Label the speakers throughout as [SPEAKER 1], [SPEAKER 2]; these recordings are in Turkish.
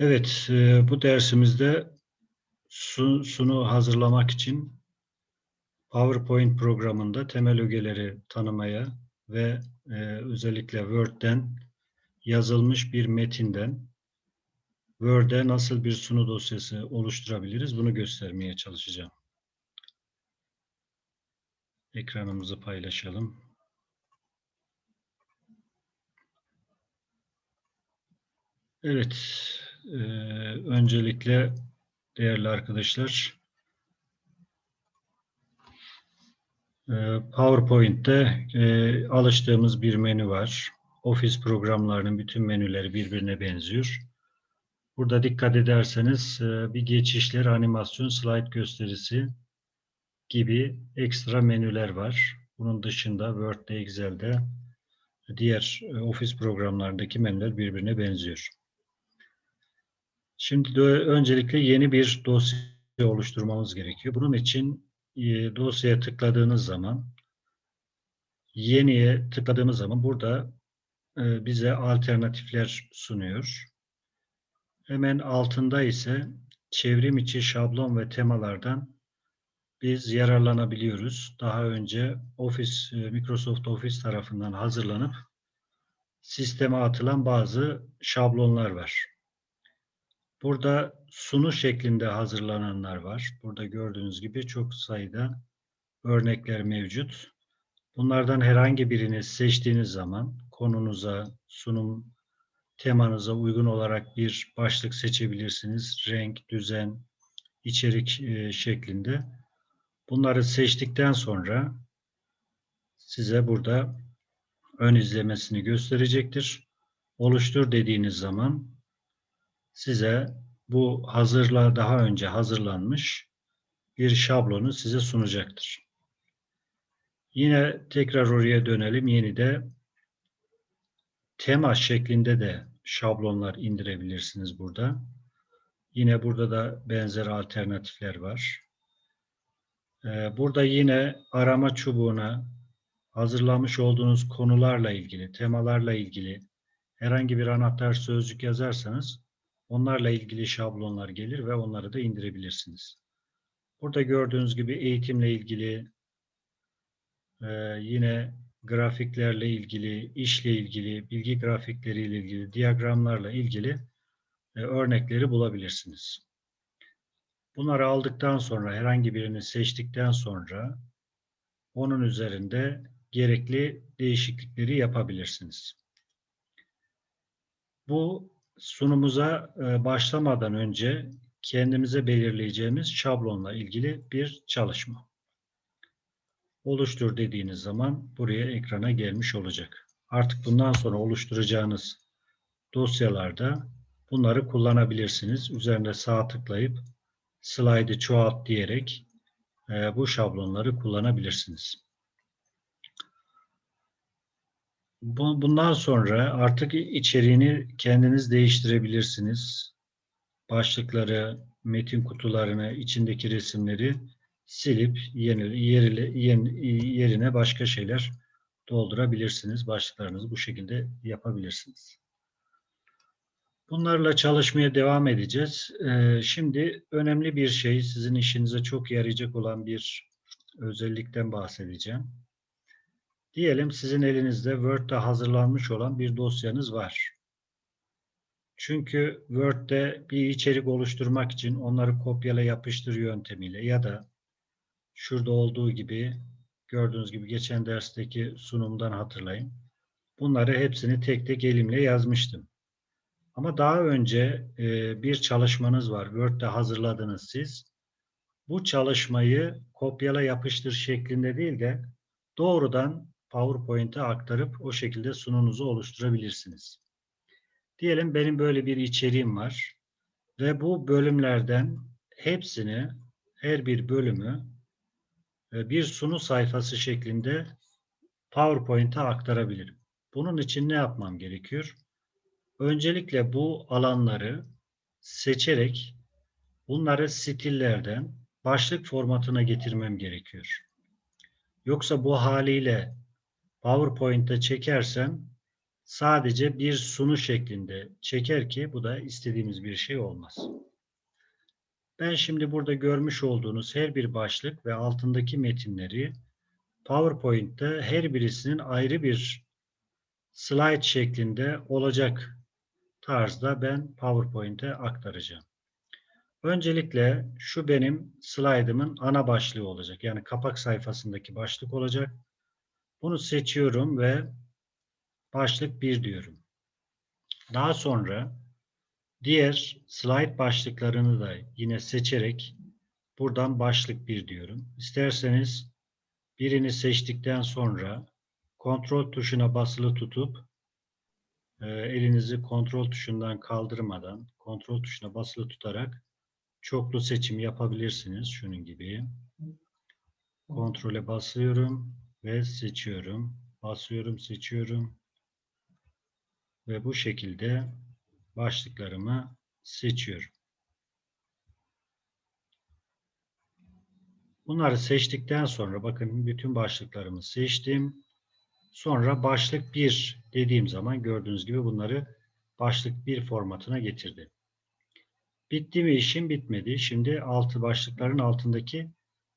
[SPEAKER 1] Evet, e, bu dersimizde sun- sunu hazırlamak için PowerPoint programında temel ögeleri tanımaya ve e, özellikle Word'den yazılmış bir metinden Word'e nasıl bir sunu dosyası oluşturabiliriz bunu göstermeye çalışacağım. Ekranımızı paylaşalım. Evet, e, öncelikle değerli arkadaşlar, e, PowerPoint'te e, alıştığımız bir menü var. Office programlarının bütün menüleri birbirine benziyor. Burada dikkat ederseniz e, bir geçişler, animasyon, slide gösterisi gibi ekstra menüler var. Bunun dışında Word'de, Excel'de diğer e, Office programlarındaki menüler birbirine benziyor. Şimdi de öncelikle yeni bir dosya oluşturmamız gerekiyor. Bunun için e, dosyaya tıkladığınız zaman yeniye tıkladığımız zaman burada e, bize alternatifler sunuyor. Hemen altında ise çevrim içi şablon ve temalardan biz yararlanabiliyoruz. Daha önce Office, e, Microsoft Office tarafından hazırlanıp sisteme atılan bazı şablonlar var. Burada sunu şeklinde hazırlananlar var. Burada gördüğünüz gibi çok sayıda örnekler mevcut. Bunlardan herhangi birini seçtiğiniz zaman konunuza, sunum temanıza uygun olarak bir başlık seçebilirsiniz. Renk, düzen, içerik e, şeklinde. Bunları seçtikten sonra size burada ön izlemesini gösterecektir. Oluştur dediğiniz zaman size bu hazırla daha önce hazırlanmış bir şablonu size sunacaktır. Yine tekrar oraya dönelim. Yeni de tema şeklinde de şablonlar indirebilirsiniz burada. Yine burada da benzer alternatifler var. Ee, burada yine arama çubuğuna hazırlamış olduğunuz konularla ilgili, temalarla ilgili herhangi bir anahtar sözcük yazarsanız Onlarla ilgili şablonlar gelir ve onları da indirebilirsiniz. Burada gördüğünüz gibi eğitimle ilgili, e, yine grafiklerle ilgili, işle ilgili, bilgi grafikleriyle ilgili, diyagramlarla ilgili e, örnekleri bulabilirsiniz. Bunları aldıktan sonra, herhangi birini seçtikten sonra onun üzerinde gerekli değişiklikleri yapabilirsiniz. Bu sunumuza e, başlamadan önce kendimize belirleyeceğimiz şablonla ilgili bir çalışma. Oluştur dediğiniz zaman buraya ekrana gelmiş olacak. Artık bundan sonra oluşturacağınız dosyalarda bunları kullanabilirsiniz. Üzerinde sağ tıklayıp slide'ı çoğalt diyerek e, bu şablonları kullanabilirsiniz. Bundan sonra artık içeriğini kendiniz değiştirebilirsiniz. Başlıkları, metin kutularını, içindeki resimleri silip yeni, yerine, yerine başka şeyler doldurabilirsiniz. Başlıklarınızı bu şekilde yapabilirsiniz. Bunlarla çalışmaya devam edeceğiz. Ee, şimdi önemli bir şey, sizin işinize çok yarayacak olan bir özellikten bahsedeceğim. Diyelim sizin elinizde Word'de hazırlanmış olan bir dosyanız var. Çünkü Word'de bir içerik oluşturmak için onları kopyala yapıştır yöntemiyle ya da şurada olduğu gibi gördüğünüz gibi geçen dersteki sunumdan hatırlayın. Bunları hepsini tek tek elimle yazmıştım. Ama daha önce e, bir çalışmanız var. Word'de hazırladınız siz. Bu çalışmayı kopyala yapıştır şeklinde değil de doğrudan PowerPoint'e aktarıp o şekilde sununuzu oluşturabilirsiniz. Diyelim benim böyle bir içeriğim var ve bu bölümlerden hepsini, her bir bölümü e, bir sunu sayfası şeklinde PowerPoint'e aktarabilirim. Bunun için ne yapmam gerekiyor? Öncelikle bu alanları seçerek bunları stillerden başlık formatına getirmem gerekiyor. Yoksa bu haliyle PowerPoint'te çekersem sadece bir sunu şeklinde çeker ki bu da istediğimiz bir şey olmaz. Ben şimdi burada görmüş olduğunuz her bir başlık ve altındaki metinleri PowerPoint'te her birisinin ayrı bir slide şeklinde olacak tarzda ben PowerPoint'e aktaracağım. Öncelikle şu benim slaytımın ana başlığı olacak. Yani kapak sayfasındaki başlık olacak. Bunu seçiyorum ve başlık 1 diyorum. Daha sonra diğer slide başlıklarını da yine seçerek buradan başlık 1 diyorum. İsterseniz birini seçtikten sonra kontrol tuşuna basılı tutup e, elinizi kontrol tuşundan kaldırmadan kontrol tuşuna basılı tutarak çoklu seçim yapabilirsiniz. Şunun gibi. Kontrole basıyorum ve seçiyorum. Basıyorum, seçiyorum. Ve bu şekilde başlıklarımı seçiyorum. Bunları seçtikten sonra bakın bütün başlıklarımı seçtim. Sonra başlık 1 dediğim zaman gördüğünüz gibi bunları başlık 1 formatına getirdi. Bitti mi işim bitmedi. Şimdi altı başlıkların altındaki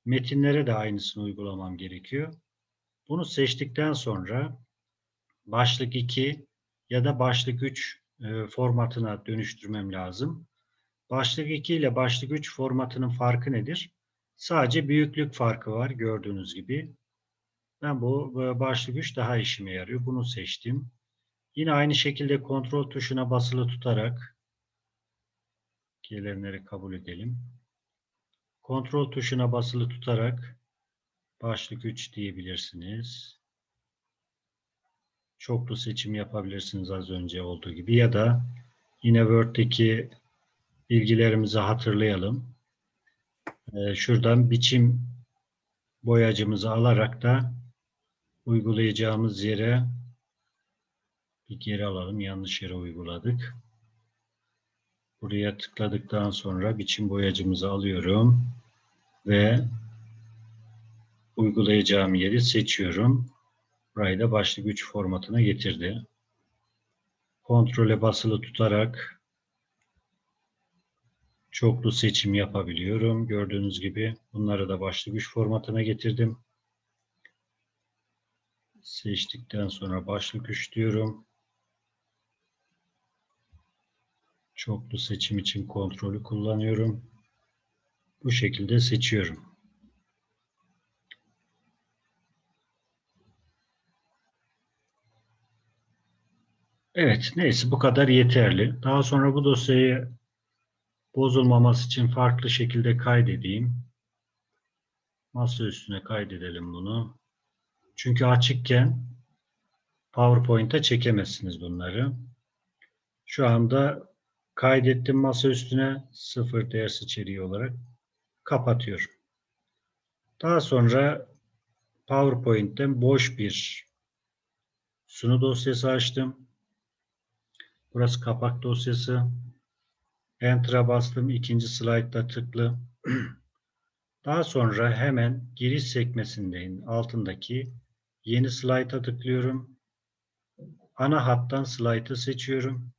[SPEAKER 1] metinlere de aynısını uygulamam gerekiyor. Bunu seçtikten sonra başlık 2 ya da başlık 3 e, formatına dönüştürmem lazım. Başlık 2 ile başlık 3 formatının farkı nedir? Sadece büyüklük farkı var gördüğünüz gibi. Ben bu başlık 3 daha işime yarıyor. Bunu seçtim. Yine aynı şekilde kontrol tuşuna basılı tutarak gelenleri kabul edelim. Kontrol tuşuna basılı tutarak başlık 3 diyebilirsiniz. Çoklu seçim yapabilirsiniz az önce olduğu gibi ya da yine Word'deki bilgilerimizi hatırlayalım. Ee, şuradan biçim boyacımızı alarak da uygulayacağımız yere bir geri alalım. Yanlış yere uyguladık. Buraya tıkladıktan sonra biçim boyacımızı alıyorum ve uygulayacağım yeri seçiyorum. Burayı da başlık 3 formatına getirdi. Kontrole basılı tutarak çoklu seçim yapabiliyorum. Gördüğünüz gibi bunları da başlık 3 formatına getirdim. Seçtikten sonra başlık 3 diyorum. Çoklu seçim için kontrolü kullanıyorum. Bu şekilde seçiyorum. Evet, neyse bu kadar yeterli. Daha sonra bu dosyayı bozulmaması için farklı şekilde kaydedeyim. Masa üstüne kaydedelim bunu. Çünkü açıkken PowerPoint'e çekemezsiniz bunları. Şu anda kaydettim masa üstüne sıfır ders içeriği olarak kapatıyorum. Daha sonra PowerPoint'ten boş bir sunu dosyası açtım. Burası kapak dosyası. Enter'a bastım. ikinci slaytta tıklı. Daha sonra hemen giriş sekmesindeyim. Altındaki yeni slayta tıklıyorum. Ana hattan slaytı seçiyorum.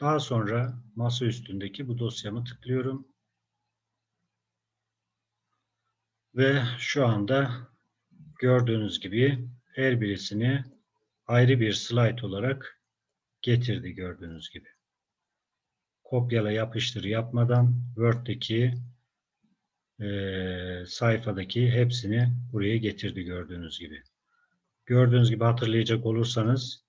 [SPEAKER 1] Daha sonra masa üstündeki bu dosyamı tıklıyorum. Ve şu anda gördüğünüz gibi her birisini ayrı bir slide olarak getirdi gördüğünüz gibi. Kopyala yapıştır yapmadan Word'deki e, sayfadaki hepsini buraya getirdi gördüğünüz gibi. Gördüğünüz gibi hatırlayacak olursanız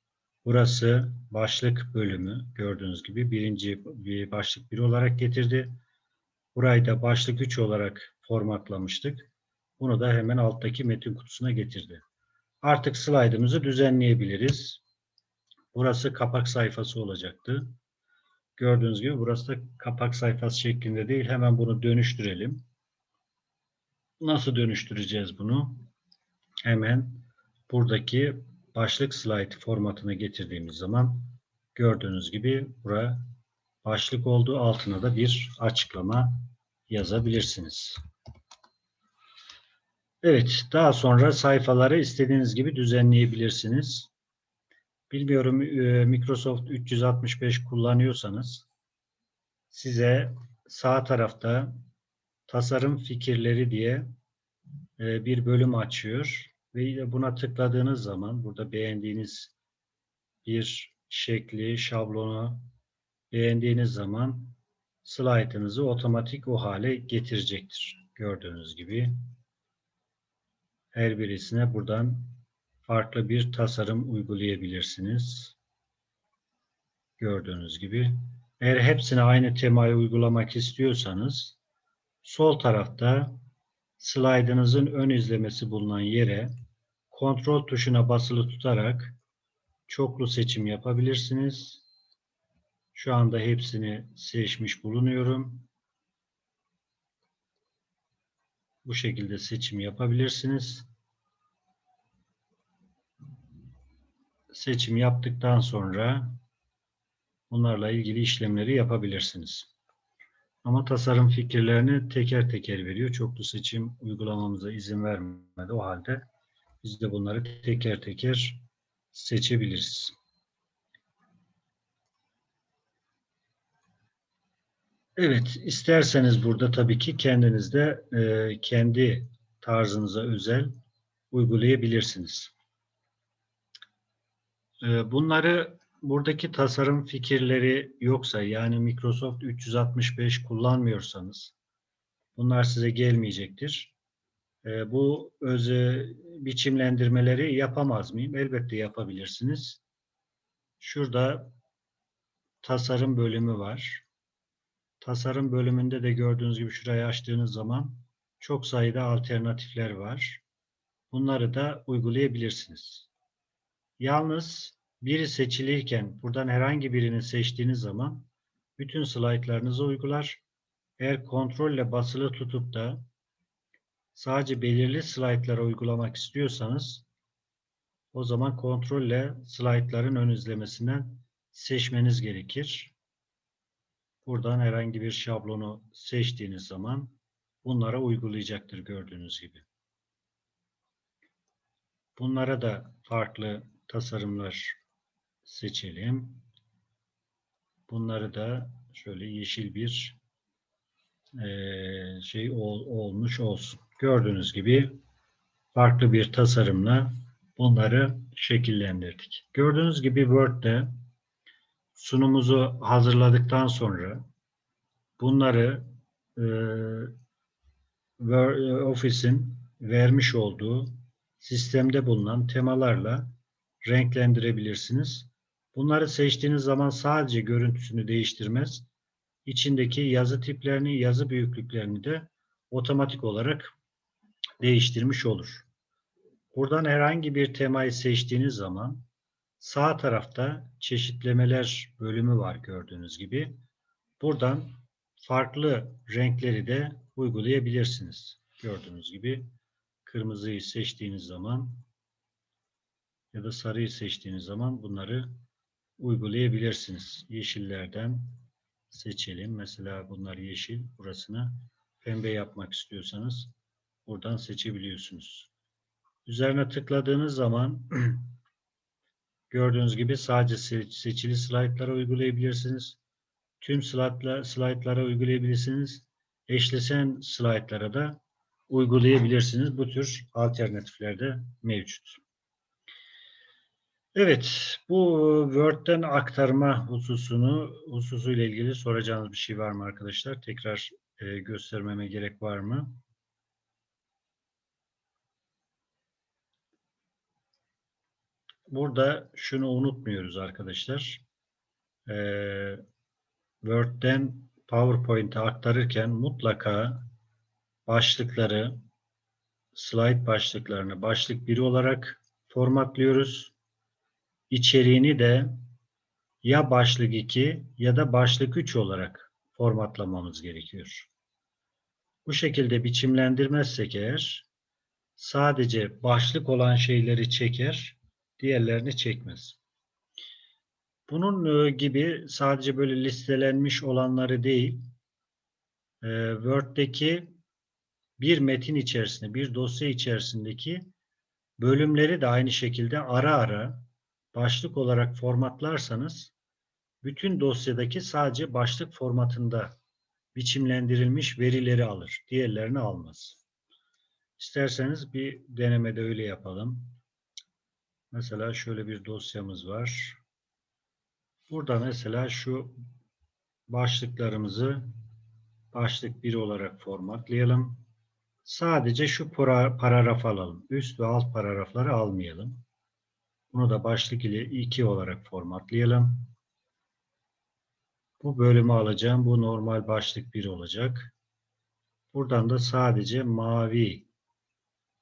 [SPEAKER 1] burası başlık bölümü gördüğünüz gibi birinci bir başlık bir olarak getirdi. Burayı da başlık 3 olarak formatlamıştık. Bunu da hemen alttaki metin kutusuna getirdi. Artık slaydımızı düzenleyebiliriz. Burası kapak sayfası olacaktı. Gördüğünüz gibi burası da kapak sayfası şeklinde değil. Hemen bunu dönüştürelim. Nasıl dönüştüreceğiz bunu? Hemen buradaki başlık slide formatına getirdiğimiz zaman gördüğünüz gibi bura başlık olduğu altına da bir açıklama yazabilirsiniz. Evet, daha sonra sayfaları istediğiniz gibi düzenleyebilirsiniz. Bilmiyorum e, Microsoft 365 kullanıyorsanız size sağ tarafta tasarım fikirleri diye e, bir bölüm açıyor ve buna tıkladığınız zaman burada beğendiğiniz bir şekli, şablonu beğendiğiniz zaman slaytınızı otomatik o hale getirecektir. Gördüğünüz gibi her birisine buradan farklı bir tasarım uygulayabilirsiniz. Gördüğünüz gibi. Eğer hepsine aynı temayı uygulamak istiyorsanız sol tarafta slaydınızın ön izlemesi bulunan yere kontrol tuşuna basılı tutarak çoklu seçim yapabilirsiniz. Şu anda hepsini seçmiş bulunuyorum. Bu şekilde seçim yapabilirsiniz. Seçim yaptıktan sonra bunlarla ilgili işlemleri yapabilirsiniz. Ama tasarım fikirlerini teker teker veriyor. Çoklu seçim uygulamamıza izin vermedi. O halde biz de bunları teker teker seçebiliriz. Evet, isterseniz burada tabii ki kendiniz de e, kendi tarzınıza özel uygulayabilirsiniz. E, bunları buradaki tasarım fikirleri yoksa yani Microsoft 365 kullanmıyorsanız bunlar size gelmeyecektir. E, bu öz biçimlendirmeleri yapamaz mıyım? Elbette yapabilirsiniz. Şurada tasarım bölümü var. Tasarım bölümünde de gördüğünüz gibi şurayı açtığınız zaman çok sayıda alternatifler var. Bunları da uygulayabilirsiniz. Yalnız biri seçilirken buradan herhangi birini seçtiğiniz zaman bütün slaytlarınızı uygular. Eğer kontrolle basılı tutup da sadece belirli slaytlara uygulamak istiyorsanız o zaman kontrolle slaytların ön izlemesinden seçmeniz gerekir. Buradan herhangi bir şablonu seçtiğiniz zaman bunlara uygulayacaktır gördüğünüz gibi. Bunlara da farklı tasarımlar seçelim. Bunları da şöyle yeşil bir şey olmuş olsun. Gördüğünüz gibi farklı bir tasarımla bunları şekillendirdik. Gördüğünüz gibi Word'de sunumuzu hazırladıktan sonra bunları e, Office'in vermiş olduğu sistemde bulunan temalarla renklendirebilirsiniz. Bunları seçtiğiniz zaman sadece görüntüsünü değiştirmez. İçindeki yazı tiplerini, yazı büyüklüklerini de otomatik olarak değiştirmiş olur. Buradan herhangi bir temayı seçtiğiniz zaman Sağ tarafta çeşitlemeler bölümü var gördüğünüz gibi. Buradan farklı renkleri de uygulayabilirsiniz. Gördüğünüz gibi kırmızıyı seçtiğiniz zaman ya da sarıyı seçtiğiniz zaman bunları uygulayabilirsiniz. Yeşillerden seçelim. Mesela bunlar yeşil. Burasını pembe yapmak istiyorsanız buradan seçebiliyorsunuz. Üzerine tıkladığınız zaman Gördüğünüz gibi sadece seçili slaytlara uygulayabilirsiniz. Tüm slaytlara uygulayabilirsiniz. Eşleşen slaytlara da uygulayabilirsiniz. Bu tür alternatifler de mevcut. Evet, bu Word'den aktarma hususunu hususuyla ilgili soracağınız bir şey var mı arkadaşlar? Tekrar e, göstermeme gerek var mı? Burada şunu unutmuyoruz arkadaşlar. Ee, Word'den PowerPoint'e aktarırken mutlaka başlıkları, slide başlıklarını başlık 1 olarak formatlıyoruz. İçeriğini de ya başlık 2 ya da başlık 3 olarak formatlamamız gerekiyor. Bu şekilde biçimlendirmezsek eğer sadece başlık olan şeyleri çeker, diğerlerini çekmez. Bunun e, gibi sadece böyle listelenmiş olanları değil, e, Word'deki bir metin içerisinde, bir dosya içerisindeki bölümleri de aynı şekilde ara ara başlık olarak formatlarsanız bütün dosyadaki sadece başlık formatında biçimlendirilmiş verileri alır. Diğerlerini almaz. İsterseniz bir denemede öyle yapalım. Mesela şöyle bir dosyamız var. Burada mesela şu başlıklarımızı başlık 1 olarak formatlayalım. Sadece şu para- paragraf alalım. Üst ve alt paragrafları almayalım. Bunu da başlık ile 2 olarak formatlayalım. Bu bölümü alacağım. Bu normal başlık 1 olacak. Buradan da sadece mavi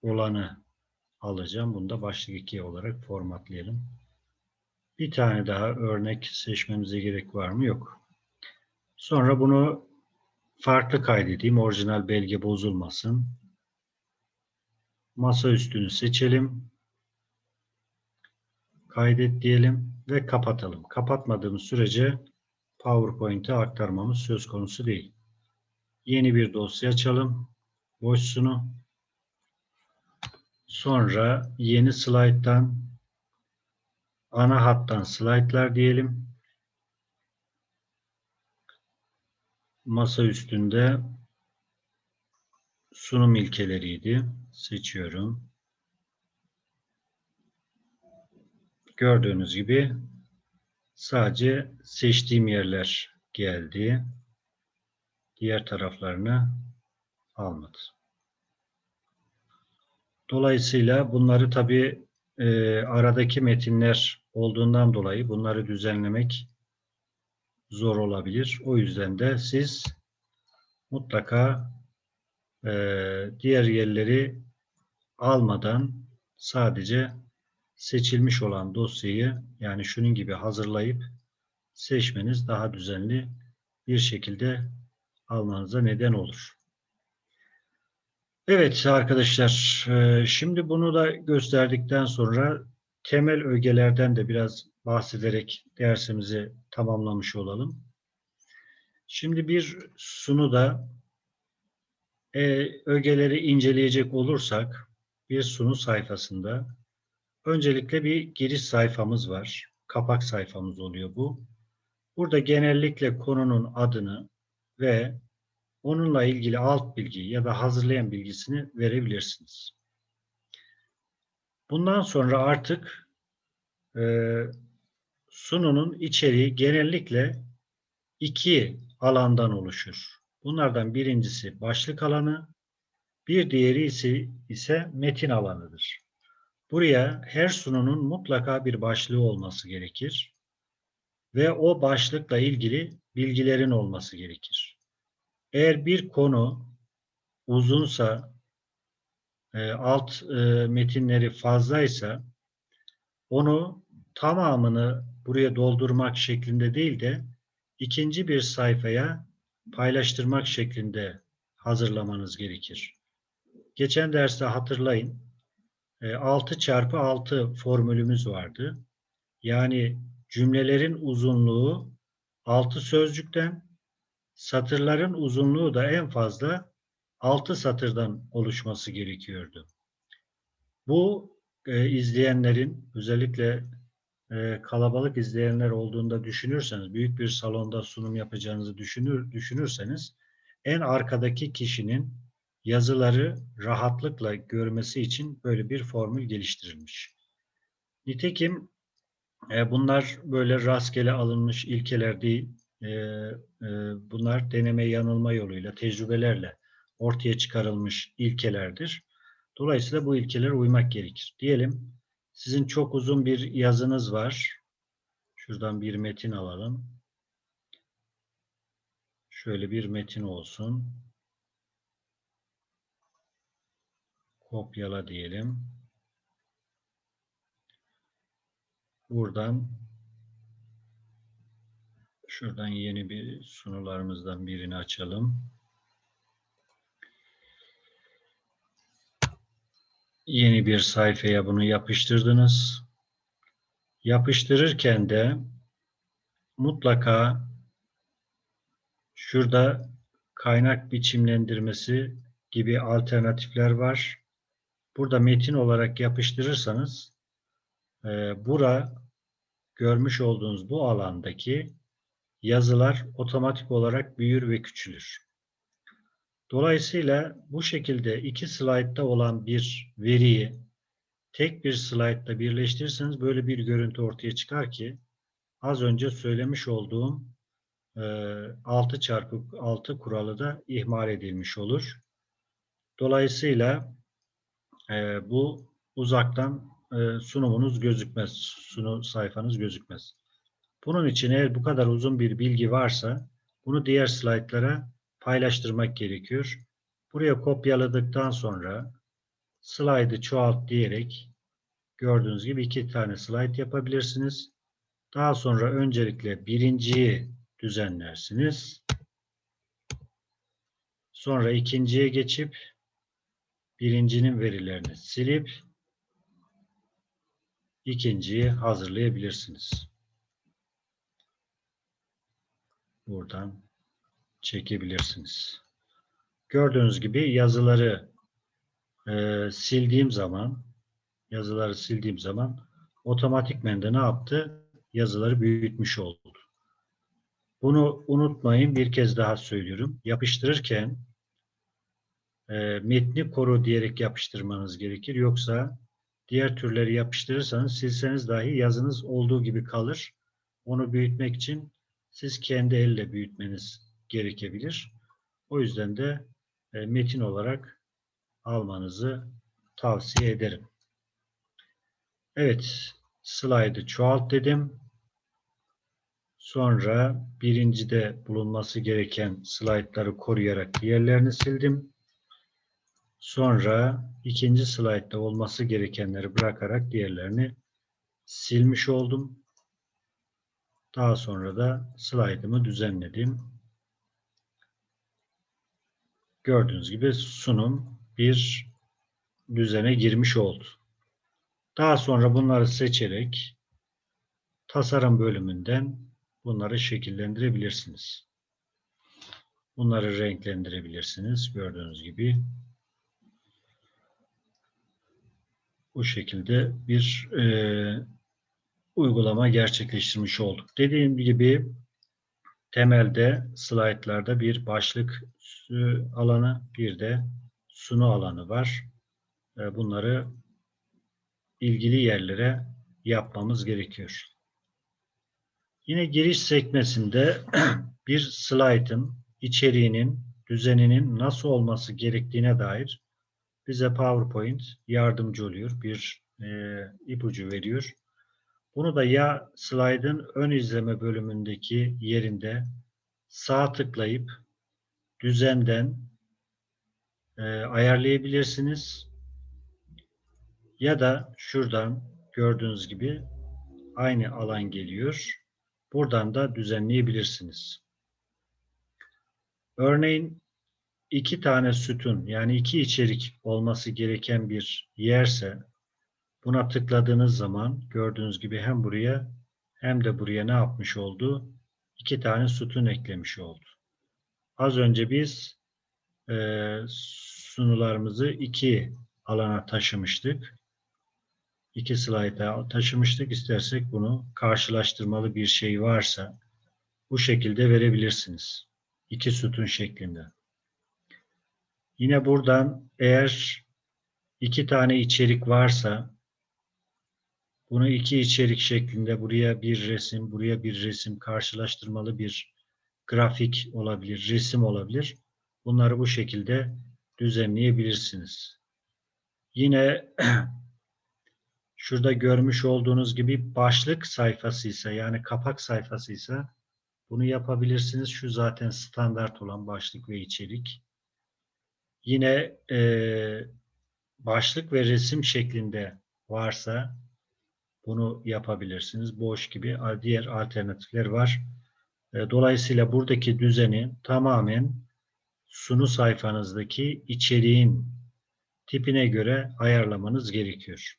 [SPEAKER 1] olanı alacağım. Bunu da başlık 2 olarak formatlayalım. Bir tane daha örnek seçmemize gerek var mı? Yok. Sonra bunu farklı kaydedeyim. Orijinal belge bozulmasın. Masa üstünü seçelim. Kaydet diyelim ve kapatalım. Kapatmadığımız sürece PowerPoint'e aktarmamız söz konusu değil. Yeni bir dosya açalım. Boşsunu. Sonra yeni slayttan ana hattan slaytlar diyelim. Masa üstünde sunum ilkeleriydi. Seçiyorum. Gördüğünüz gibi sadece seçtiğim yerler geldi. Diğer taraflarını almadı. Dolayısıyla bunları tabi e, aradaki metinler olduğundan dolayı bunları düzenlemek zor olabilir. O yüzden de siz mutlaka e, diğer yerleri almadan sadece seçilmiş olan dosyayı yani şunun gibi hazırlayıp seçmeniz daha düzenli bir şekilde almanıza neden olur. Evet arkadaşlar, e, şimdi bunu da gösterdikten sonra temel ögelerden de biraz bahsederek dersimizi tamamlamış olalım. Şimdi bir sunuda e, ögeleri inceleyecek olursak bir sunu sayfasında öncelikle bir giriş sayfamız var. Kapak sayfamız oluyor bu. Burada genellikle konunun adını ve onunla ilgili alt bilgi ya da hazırlayan bilgisini verebilirsiniz. Bundan sonra artık e, sununun içeriği genellikle iki alandan oluşur. Bunlardan birincisi başlık alanı, bir diğeri ise, ise metin alanıdır. Buraya her sununun mutlaka bir başlığı olması gerekir ve o başlıkla ilgili bilgilerin olması gerekir. Eğer bir konu uzunsa, e, alt e, metinleri fazlaysa onu tamamını buraya doldurmak şeklinde değil de ikinci bir sayfaya paylaştırmak şeklinde hazırlamanız gerekir. Geçen derste hatırlayın 6 çarpı 6 formülümüz vardı. Yani cümlelerin uzunluğu 6 sözcükten, satırların uzunluğu da en fazla 6 satırdan oluşması gerekiyordu. Bu e, izleyenlerin özellikle e, kalabalık izleyenler olduğunda düşünürseniz, büyük bir salonda sunum yapacağınızı düşünür, düşünürseniz en arkadaki kişinin yazıları rahatlıkla görmesi için böyle bir formül geliştirilmiş. Nitekim e, bunlar böyle rastgele alınmış ilkeler değil. E, e, bunlar deneme yanılma yoluyla, tecrübelerle ortaya çıkarılmış ilkelerdir. Dolayısıyla bu ilkelere uymak gerekir. Diyelim sizin çok uzun bir yazınız var. Şuradan bir metin alalım. Şöyle bir metin olsun. Kopyala diyelim. Buradan şuradan yeni bir sunularımızdan birini açalım. Yeni bir sayfaya bunu yapıştırdınız. Yapıştırırken de mutlaka şurada kaynak biçimlendirmesi gibi alternatifler var. Burada metin olarak yapıştırırsanız e, bura görmüş olduğunuz bu alandaki yazılar otomatik olarak büyür ve küçülür. Dolayısıyla bu şekilde iki slaytta olan bir veriyi tek bir slaytta birleştirirseniz böyle bir görüntü ortaya çıkar ki az önce söylemiş olduğum 6 çarpı 6 kuralı da ihmal edilmiş olur. Dolayısıyla e, bu uzaktan e, sunumunuz gözükmez, sunu sayfanız gözükmez. Bunun için eğer bu kadar uzun bir bilgi varsa bunu diğer slaytlara paylaştırmak gerekiyor. Buraya kopyaladıktan sonra slaydı çoğalt diyerek gördüğünüz gibi iki tane slayt yapabilirsiniz. Daha sonra öncelikle birinciyi düzenlersiniz. Sonra ikinciye geçip birincinin verilerini silip ikinciyi hazırlayabilirsiniz. Buradan çekebilirsiniz. Gördüğünüz gibi yazıları e, sildiğim zaman yazıları sildiğim zaman otomatikmen de ne yaptı? Yazıları büyütmüş oldu. Bunu unutmayın. Bir kez daha söylüyorum. Yapıştırırken e, metni koru diyerek yapıştırmanız gerekir. Yoksa diğer türleri yapıştırırsanız silseniz dahi yazınız olduğu gibi kalır. Onu büyütmek için siz kendi elle büyütmeniz gerekebilir. O yüzden de e, metin olarak almanızı tavsiye ederim. Evet, slaydı çoğalt dedim. Sonra birincide bulunması gereken slaytları koruyarak diğerlerini sildim. Sonra ikinci slaytta olması gerekenleri bırakarak diğerlerini silmiş oldum. Daha sonra da slaytımı düzenledim. Gördüğünüz gibi sunum bir düzene girmiş oldu. Daha sonra bunları seçerek tasarım bölümünden bunları şekillendirebilirsiniz. Bunları renklendirebilirsiniz. Gördüğünüz gibi bu şekilde bir e, uygulama gerçekleştirmiş olduk. Dediğim gibi temelde slaytlarda bir başlık alanı bir de sunu alanı var. E, bunları ilgili yerlere yapmamız gerekiyor. Yine giriş sekmesinde bir slaytın içeriğinin, düzeninin nasıl olması gerektiğine dair bize PowerPoint yardımcı oluyor. Bir e, ipucu veriyor. Bunu da ya slaytın ön izleme bölümündeki yerinde sağ tıklayıp düzenden e, ayarlayabilirsiniz. Ya da şuradan gördüğünüz gibi aynı alan geliyor. Buradan da düzenleyebilirsiniz. Örneğin iki tane sütun yani iki içerik olması gereken bir yerse buna tıkladığınız zaman gördüğünüz gibi hem buraya hem de buraya ne yapmış oldu? İki tane sütun eklemiş oldu. Az önce biz e, sunularımızı iki alana taşımıştık iki slayta taşımıştık. İstersek bunu karşılaştırmalı bir şey varsa bu şekilde verebilirsiniz. İki sütun şeklinde. Yine buradan eğer iki tane içerik varsa bunu iki içerik şeklinde buraya bir resim, buraya bir resim karşılaştırmalı bir grafik olabilir, resim olabilir. Bunları bu şekilde düzenleyebilirsiniz. Yine şurada görmüş olduğunuz gibi başlık sayfasıysa yani kapak sayfasıysa bunu yapabilirsiniz. Şu zaten standart olan başlık ve içerik. Yine e, başlık ve resim şeklinde varsa bunu yapabilirsiniz. Boş gibi diğer alternatifler var. E, dolayısıyla buradaki düzeni tamamen sunu sayfanızdaki içeriğin tipine göre ayarlamanız gerekiyor.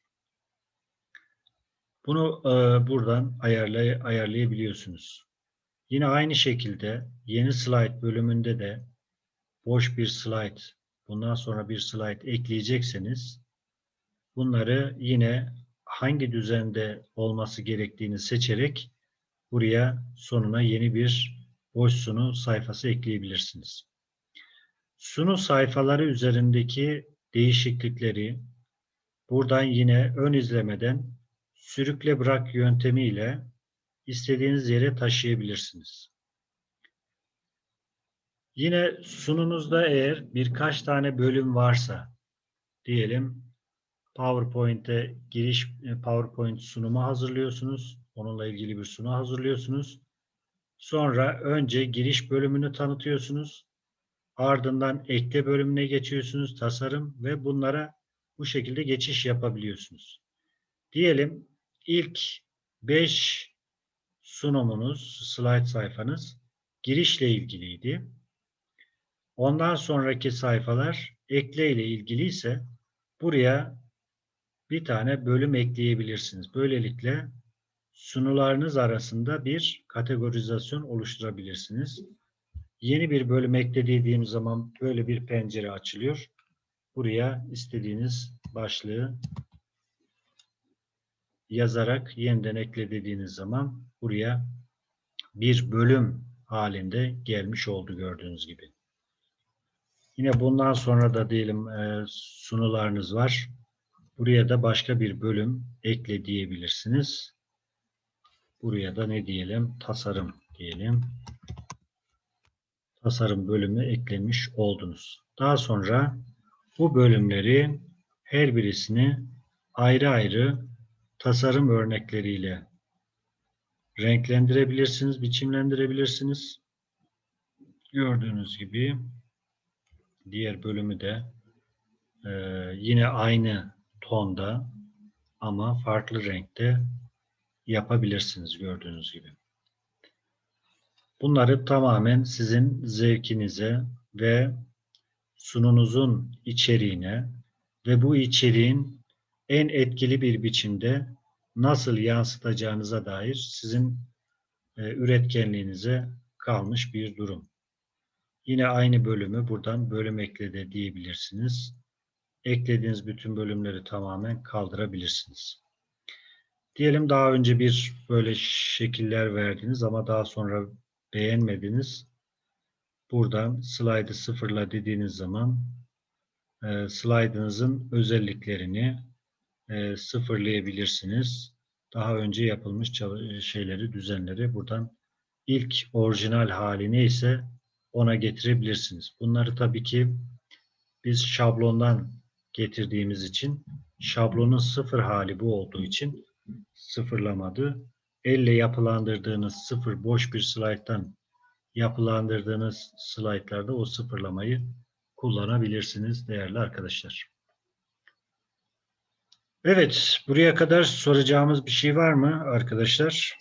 [SPEAKER 1] Bunu e, buradan ayarlay ayarlayabiliyorsunuz. Yine aynı şekilde yeni slide bölümünde de boş bir slide, bundan sonra bir slide ekleyecekseniz bunları yine hangi düzende olması gerektiğini seçerek buraya sonuna yeni bir boş sunu sayfası ekleyebilirsiniz. Sunu sayfaları üzerindeki değişiklikleri buradan yine ön izlemeden sürükle bırak yöntemiyle istediğiniz yere taşıyabilirsiniz. Yine sununuzda eğer birkaç tane bölüm varsa diyelim PowerPoint'e giriş e, PowerPoint sunumu hazırlıyorsunuz. Onunla ilgili bir sunu hazırlıyorsunuz. Sonra önce giriş bölümünü tanıtıyorsunuz. Ardından ekle bölümüne geçiyorsunuz, tasarım ve bunlara bu şekilde geçiş yapabiliyorsunuz. Diyelim ilk 5 sunumunuz, slide sayfanız girişle ilgiliydi. Ondan sonraki sayfalar ekle ile ilgili ise buraya bir tane bölüm ekleyebilirsiniz. Böylelikle sunularınız arasında bir kategorizasyon oluşturabilirsiniz. Yeni bir bölüm eklediğim zaman böyle bir pencere açılıyor. Buraya istediğiniz başlığı yazarak yeniden ekle dediğiniz zaman buraya bir bölüm halinde gelmiş oldu gördüğünüz gibi. Yine bundan sonra da diyelim e, sunularınız var. Buraya da başka bir bölüm ekle diyebilirsiniz. Buraya da ne diyelim? Tasarım diyelim. Tasarım bölümü eklemiş oldunuz. Daha sonra bu bölümleri her birisini ayrı ayrı tasarım örnekleriyle renklendirebilirsiniz, biçimlendirebilirsiniz. Gördüğünüz gibi diğer bölümü de e, yine aynı tonda ama farklı renkte yapabilirsiniz gördüğünüz gibi. Bunları tamamen sizin zevkinize ve sununuzun içeriğine ve bu içeriğin en etkili bir biçimde nasıl yansıtacağınıza dair sizin e, üretkenliğinize kalmış bir durum. Yine aynı bölümü buradan bölüm eklede diyebilirsiniz. Eklediğiniz bütün bölümleri tamamen kaldırabilirsiniz. Diyelim daha önce bir böyle şekiller verdiniz ama daha sonra beğenmediniz. Buradan slide'ı sıfırla dediğiniz zaman e, slide'ınızın özelliklerini e, sıfırlayabilirsiniz. Daha önce yapılmış şeyleri, düzenleri buradan ilk orijinal haline ise ona getirebilirsiniz. Bunları tabii ki biz şablondan getirdiğimiz için şablonun sıfır hali bu olduğu için sıfırlamadı. Elle yapılandırdığınız sıfır boş bir slayttan yapılandırdığınız slaytlarda o sıfırlamayı kullanabilirsiniz değerli arkadaşlar. Evet, buraya kadar soracağımız bir şey var mı arkadaşlar?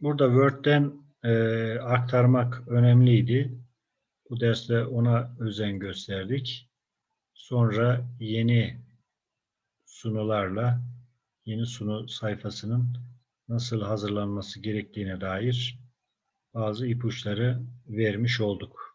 [SPEAKER 1] Burada Word'den e, aktarmak önemliydi. Bu derste ona özen gösterdik. Sonra yeni sunularla yeni sunu sayfasının nasıl hazırlanması gerektiğine dair bazı ipuçları vermiş olduk.